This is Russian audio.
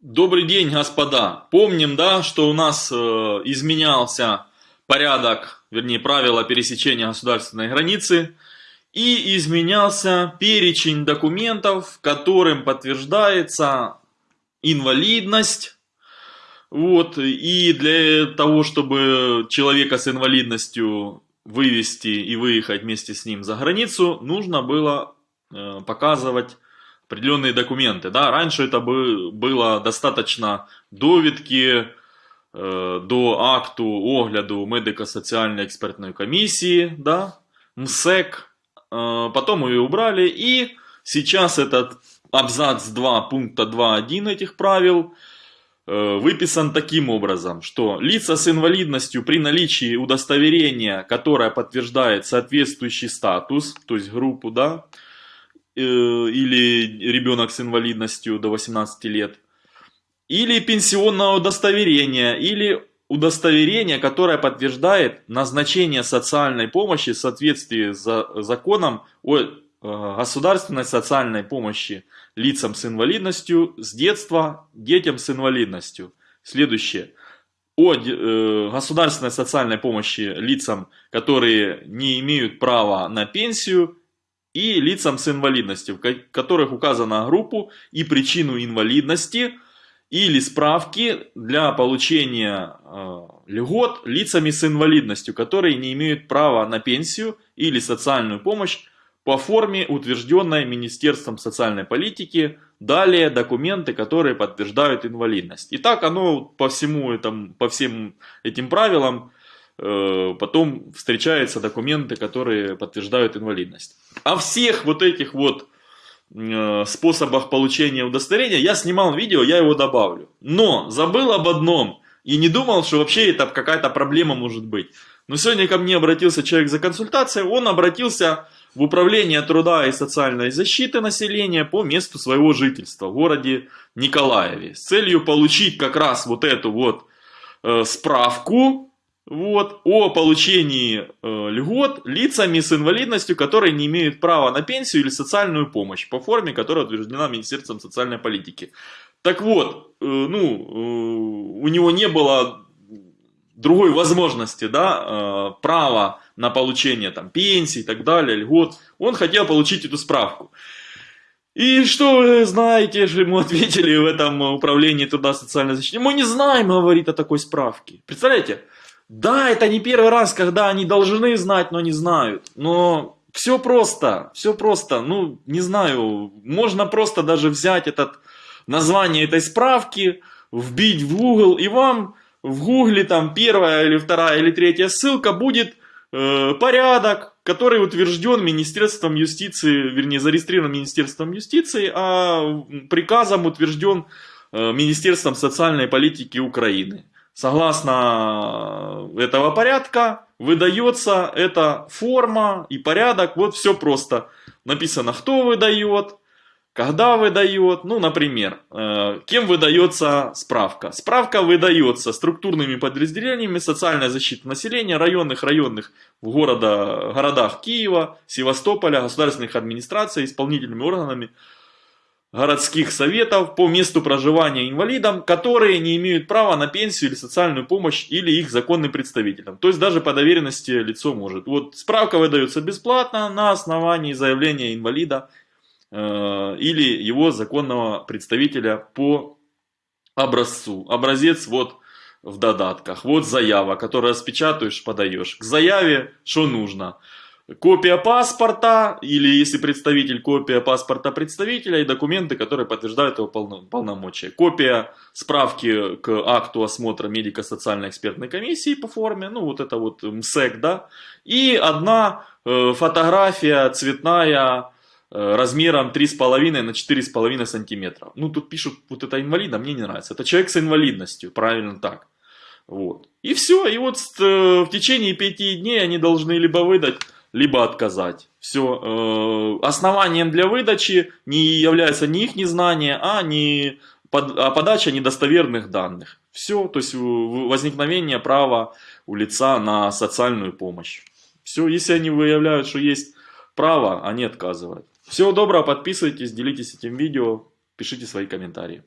Добрый день, господа. Помним, да, что у нас э, изменялся порядок, вернее, правила пересечения государственной границы, и изменялся перечень документов, которым подтверждается инвалидность. Вот, и для того, чтобы человека с инвалидностью вывести и выехать вместе с ним за границу, нужно было э, показывать определенные документы. Да? Раньше это было достаточно довідки э, до акту огляду медико-социальной экспертной комиссии, да? МСЕК, э, потом ее убрали, и сейчас этот абзац 2 пункта 2.1 этих правил э, выписан таким образом, что лица с инвалидностью при наличии удостоверения, которое подтверждает соответствующий статус, то есть группу, да, или ребенок с инвалидностью до 18 лет, или пенсионное удостоверение, или удостоверение, которое подтверждает назначение социальной помощи в соответствии с законом о э, государственной социальной помощи лицам с инвалидностью с детства детям с инвалидностью. Следующее. О э, государственной социальной помощи лицам, которые не имеют права на пенсию и лицам с инвалидностью, в которых указана группу и причину инвалидности или справки для получения э, льгот лицами с инвалидностью, которые не имеют права на пенсию или социальную помощь по форме, утвержденной Министерством социальной политики, далее документы, которые подтверждают инвалидность. И так оно по всему этому, по всем этим правилам потом встречаются документы, которые подтверждают инвалидность. О всех вот этих вот э, способах получения удостоверения я снимал видео, я его добавлю. Но забыл об одном и не думал, что вообще это какая-то проблема может быть. Но сегодня ко мне обратился человек за консультацией, он обратился в Управление труда и социальной защиты населения по месту своего жительства в городе Николаеве с целью получить как раз вот эту вот э, справку вот, о получении э, льгот лицами с инвалидностью, которые не имеют права на пенсию или социальную помощь по форме, которая утверждена Министерством социальной политики. Так вот, э, ну, э, у него не было другой возможности, да, э, права на получение там пенсии и так далее, льгот. Он хотел получить эту справку. И что вы знаете, что ему ответили в этом управлении труда социальной защиты? Мы не знаем, говорит, о такой справке. Представляете? Да, это не первый раз, когда они должны знать, но не знают. Но все просто, все просто. Ну, не знаю, можно просто даже взять этот название этой справки, вбить в Google, и вам в Гугле там первая или вторая или третья ссылка будет э, порядок, который утвержден Министерством юстиции, вернее зарегистрирован Министерством юстиции, а приказом утвержден э, Министерством социальной политики Украины. Согласно этого порядка выдается эта форма и порядок. Вот все просто. Написано, кто выдает, когда выдает. Ну, например, э, кем выдается справка. Справка выдается структурными подразделениями социальной защиты населения районных, районных в города, городах Киева, Севастополя, государственных администраций, исполнительными органами городских советов по месту проживания инвалидам, которые не имеют права на пенсию или социальную помощь или их законным представителям. То есть даже по доверенности лицо может. Вот справка выдается бесплатно на основании заявления инвалида э, или его законного представителя по образцу. Образец вот в додатках. Вот заява, которую распечатаешь, подаешь. К заяве что нужно? Копия паспорта, или если представитель, копия паспорта представителя и документы, которые подтверждают его полномочия. Копия справки к акту осмотра медико-социальной экспертной комиссии по форме, ну вот это вот МСЭК, да. И одна э, фотография цветная э, размером 3,5 на 4,5 сантиметра. Ну тут пишут, вот это инвалида, мне не нравится. Это человек с инвалидностью, правильно так. Вот. И все, и вот э, в течение пяти дней они должны либо выдать либо отказать. Все. Э, основанием для выдачи не является ни их незнание, а, не а подача недостоверных данных. Все, то есть возникновение права у лица на социальную помощь. Все, если они выявляют, что есть право, они отказывают. Всего доброго, подписывайтесь, делитесь этим видео, пишите свои комментарии.